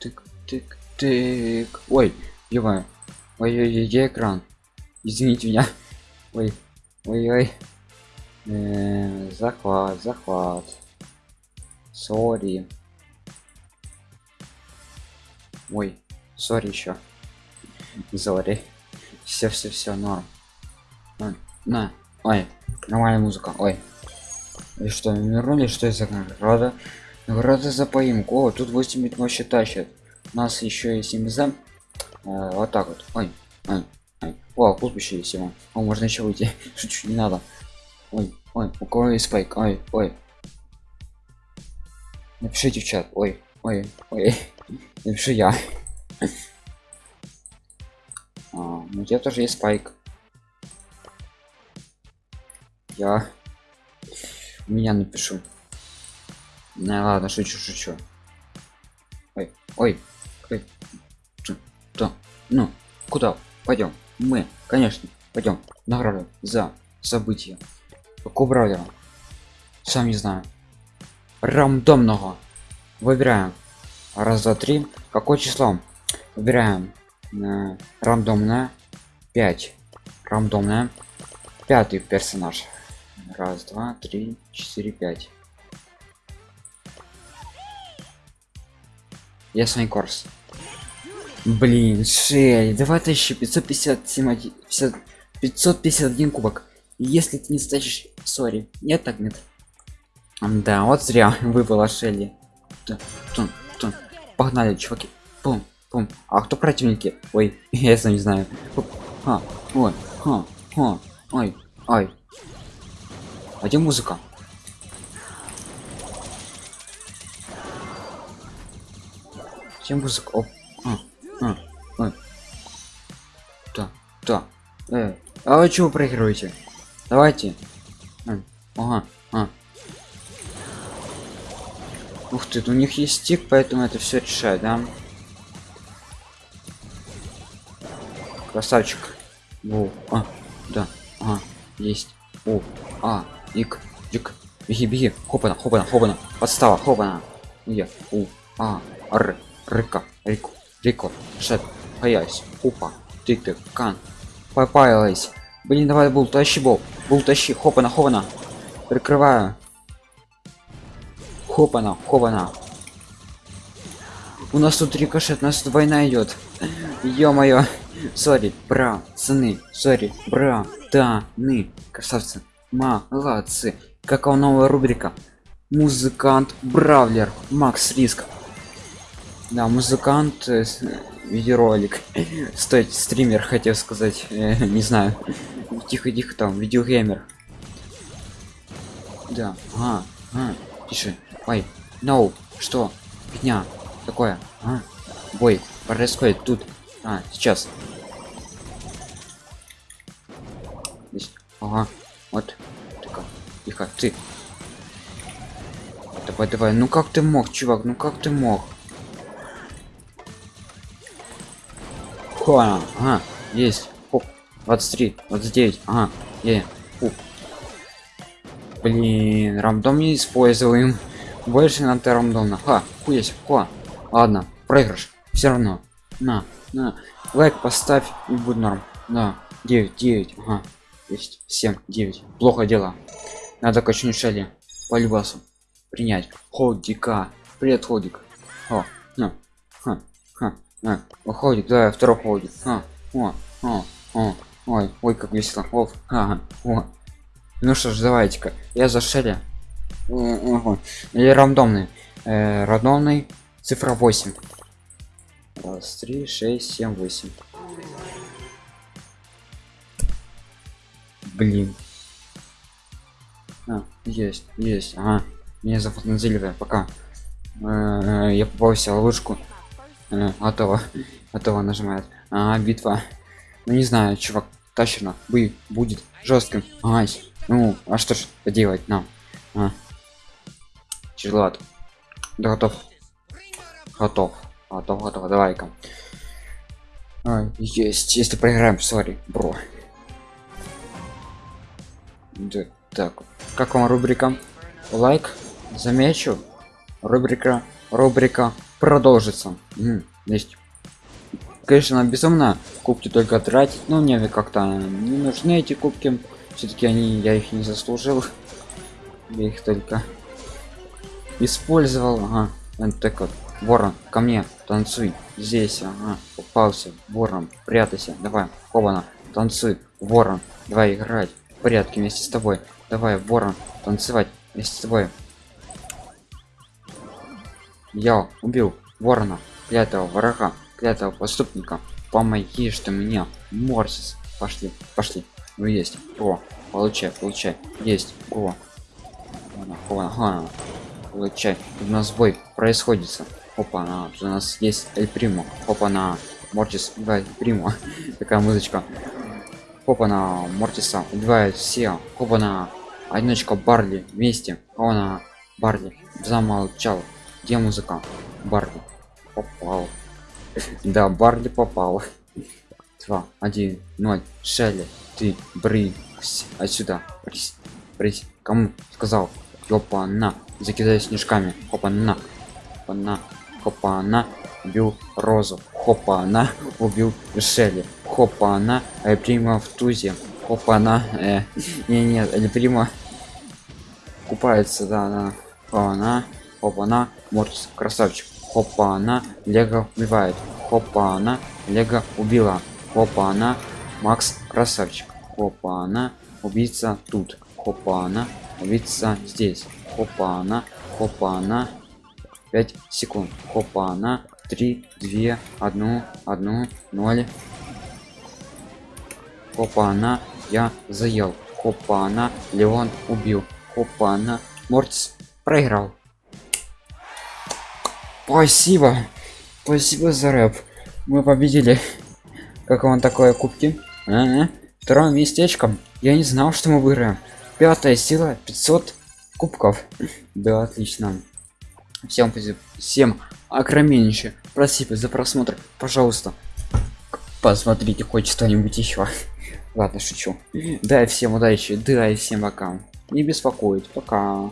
тык тык тык. Ой ё ой ой ой экран? Извините меня. Ой ой ой Э, захват захват. Сори. Ой сори еще сори. Все все все норм на, на. Ой нормальная музыка. Ой. И что вернули что из награда награда за поимку. О тут 8 бит вообще тащит у нас еще 7 зам э, вот так вот. Ой ой ой. О кузбище есть его. О можно еще выйти. Шучу не надо. Ой ой у кого есть спайк? Ой ой. Напишите в чат. Ой ой ой. Напишу я. А, ну я тоже есть спайк. Я. У меня напишу ну ладно шучу шучу. Ой ой ой. Да ну куда? Пойдем. Мы конечно пойдем награду за события. Какого бравлера сам не знаю. Рандомного. Выбираем. Раз два три. Какое число? Выбираем. Э, рандомное. 5 рандомное. Пятый персонаж. Раз два три четыре пять я свой курс блин шея давай тысячи 557 50 551 кубок. Если ты не стачишь сори нет так нет. Да вот зря выпала шелли. Тун, тун, погнали чуваки. Пум пум. А кто противники? Ой я сам не знаю. А, ой а, а, ой ой. А где музыка где музыка. Оп. А, а, ой. да да. Э. а вы чего проигрываете? Давайте. А, ага а. ух ты у них есть стик поэтому это все решает да? Красавчик. Во, а, да ага, есть. О а ик дик беги беги. Хопана хопана хопана подстава хопана я у а р рыка рику рико шет паясь упа тык тык кан попаялась блин давай был тащи был был тащи хопана хопана. Прикрываю. Хопана хопана. У нас тут рикошет у нас тут война идет. Ё-моё. Сори бра сыны сори бра да ны красавцы молодцы. Какая новая рубрика? Музыкант бравлер макс риск да музыкант э, видеоролик. Стоит стример хотел сказать э, не знаю. Тихо тихо там видеогеймер. Да а, а, тише ой no что? Фигня такое а? бой происходит тут а сейчас. Здесь. ага вот тихо тихо ты. Давай давай ну как ты мог чувак ну как ты мог Ха, ага, есть. Хоп, 23, 29, ага, е, Уп. Блин, рандом не используем. Больше надо рандомно. Ха, хуясь, ха. Ладно, проигрыш. Все равно. На, на. Лайк поставь и будет норм. Да, 9, 9, ага. Есть 7, 9. Плохо дело. Надо качнуть шали. По любасу. Принять. Ходика. Привет, ходик. О. Ха, ха. А, уходит, да, второй ходит. А, о, о, о, ой, ой, как весело. Оф, ага, о. Ну что ж, давайте-ка. Я за Шелли. Или рандомный. Э, рандомный цифра 8. Раз, три, шесть, семь, восемь. Блин. А, есть, есть. Ага. Меня зовут Назилевая. Пока. Э, я попался в ловушку э, готово. Готово нажимает. А, битва. Ну не знаю чувак тащено бы будет жестким. Ай ну а что ж делать нам? А. тяжело да, готов. Готов. Готов готов. Давай-ка. Есть. Если проиграем сори бро. Да, так. Как вам рубрика? Лайк замечу. Рубрика рубрика продолжится. Есть конечно безумно кубки только тратить но мне как-то не нужны эти кубки. Все-таки они я их не заслужил. Я их только использовал. Ага. Вот так вот. Ворон ко мне танцуй. Здесь ага. попался. Ворон прятайся. Давай хобана танцуй. Ворон давай играть в порядке вместе с тобой. Давай ворон танцевать вместе с тобой я убил ворона клятого врага клятого преступника помоги что меня морсис. Пошли пошли. Ну есть. О получай получай. Есть. О. Ага. получай. У нас бой происходит опа на у нас есть эль примо. Опа на мортис убивает примо. Такая музычка. Опа на мортиса убивает все опа на одиночка барли вместе. Опа на барли замолчал где музыка? Барли попал. Да барли попал. Два один ноль. Шелли ты брысь отсюда. Брысь брысь. Кому сказал? Опа на. Закидай снежками. Опа на. Опа на. Хопа на. Убил розу. Хопа на. Убил шелли. Хопа на. Э, прима в тузе. Хопа на. Э, не нет или прима купается да да. Хопа на хопа на мортис красавчик. Хопа на лего убивает. Хопа на лего убила. Хопа на макс красавчик. Хопа она убийца тут. Хопа она убийца здесь. Хопа она хопа она 5 секунд. Хопа она 3 2 1 1 0 хопа она я заел. Хопа она леон убил. Хопа она мортис проиграл спасибо. Спасибо за рэп. Мы победили. Как вам такое кубки? А -а. второе местечко я не знал что мы выиграем. Пятая сила 500 кубков. Да отлично. Всем всем огромнейшее спасибо за просмотр. Пожалуйста посмотрите хоть что-нибудь еще ладно шучу. Да всем удачи. Да и всем пока. Не беспокоить. Пока